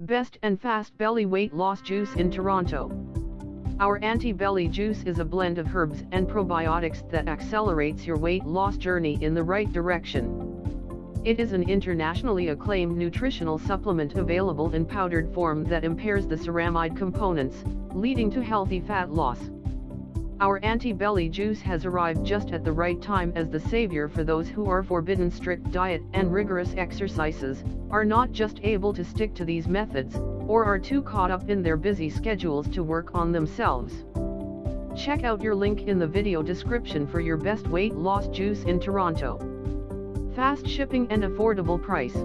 Best and Fast Belly Weight Loss Juice in Toronto. Our anti-belly juice is a blend of herbs and probiotics that accelerates your weight loss journey in the right direction. It is an internationally acclaimed nutritional supplement available in powdered form that impairs the ceramide components, leading to healthy fat loss. Our anti-belly juice has arrived just at the right time as the savior for those who are forbidden strict diet and rigorous exercises, are not just able to stick to these methods, or are too caught up in their busy schedules to work on themselves. Check out your link in the video description for your best weight loss juice in Toronto. Fast shipping and affordable price.